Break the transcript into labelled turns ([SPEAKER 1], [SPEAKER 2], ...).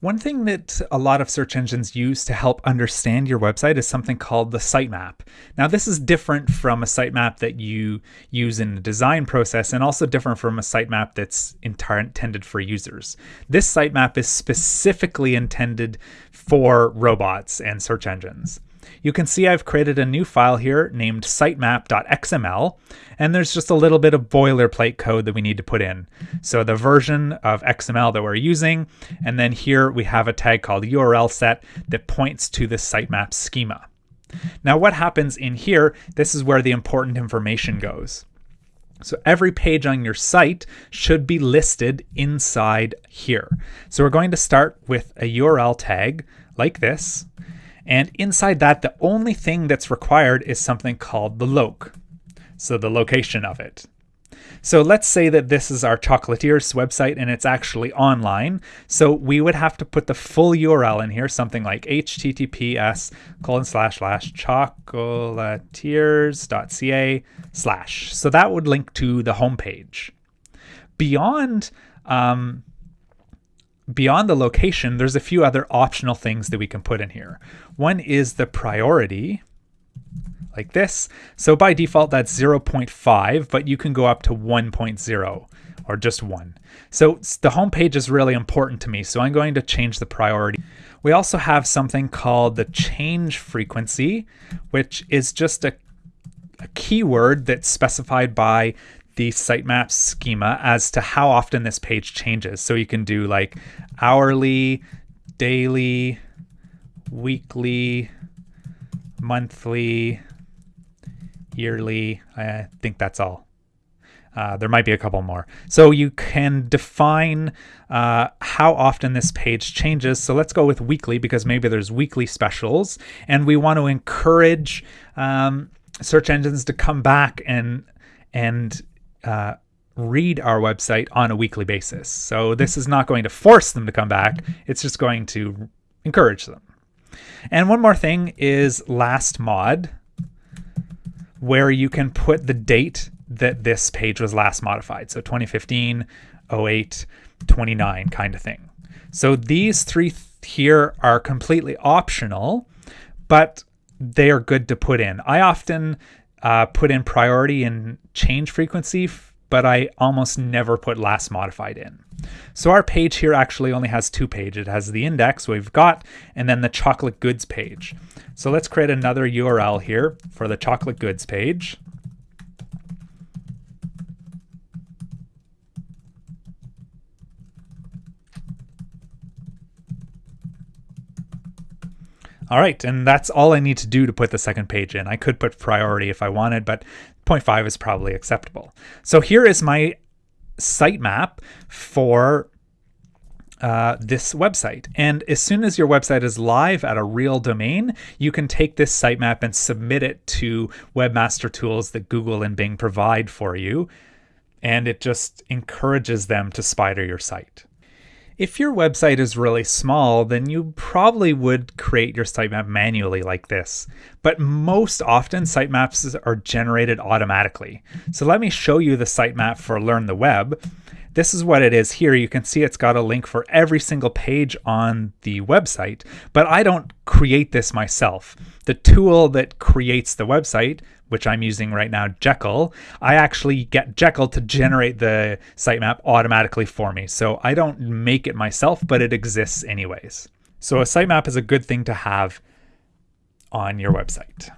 [SPEAKER 1] One thing that a lot of search engines use to help understand your website is something called the sitemap. Now, this is different from a sitemap that you use in the design process and also different from a sitemap that's intended for users. This sitemap is specifically intended for robots and search engines. You can see I've created a new file here named sitemap.xml, and there's just a little bit of boilerplate code that we need to put in. So the version of XML that we're using, and then here we have a tag called URL set that points to the sitemap schema. Now what happens in here, this is where the important information goes. So every page on your site should be listed inside here. So we're going to start with a URL tag like this. And inside that, the only thing that's required is something called the loc, so the location of it. So let's say that this is our Chocolatiers website and it's actually online. So we would have to put the full URL in here, something like https colon slash slash chocolatiers.ca slash. So that would link to the homepage. Beyond um, beyond the location, there's a few other optional things that we can put in here. One is the priority, like this. So by default, that's 0.5, but you can go up to 1.0 or just one. So the home page is really important to me, so I'm going to change the priority. We also have something called the change frequency, which is just a, a keyword that's specified by the sitemap schema as to how often this page changes. So you can do like hourly, daily, weekly, monthly, yearly. I think that's all. Uh, there might be a couple more. So you can define uh, how often this page changes. So let's go with weekly because maybe there's weekly specials and we want to encourage um, search engines to come back and and uh, read our website on a weekly basis. So this is not going to force them to come back. It's just going to encourage them. And one more thing is last mod, where you can put the date that this page was last modified. So 2015, 08, 29 kind of thing. So these three th here are completely optional, but they are good to put in. I often uh, put in priority and change frequency, but I almost never put last modified in. So our page here actually only has two pages. It has the index we've got and then the chocolate goods page. So let's create another URL here for the chocolate goods page. All right, and that's all I need to do to put the second page in. I could put priority if I wanted, but 0.5 is probably acceptable. So here is my sitemap for uh, this website. And as soon as your website is live at a real domain, you can take this sitemap and submit it to webmaster tools that Google and Bing provide for you. And it just encourages them to spider your site. If your website is really small, then you probably would create your sitemap manually like this. But most often, sitemaps are generated automatically. So let me show you the sitemap for Learn the Web. This is what it is here. You can see it's got a link for every single page on the website, but I don't create this myself. The tool that creates the website which I'm using right now, Jekyll, I actually get Jekyll to generate the sitemap automatically for me. So I don't make it myself, but it exists anyways. So a sitemap is a good thing to have on your website.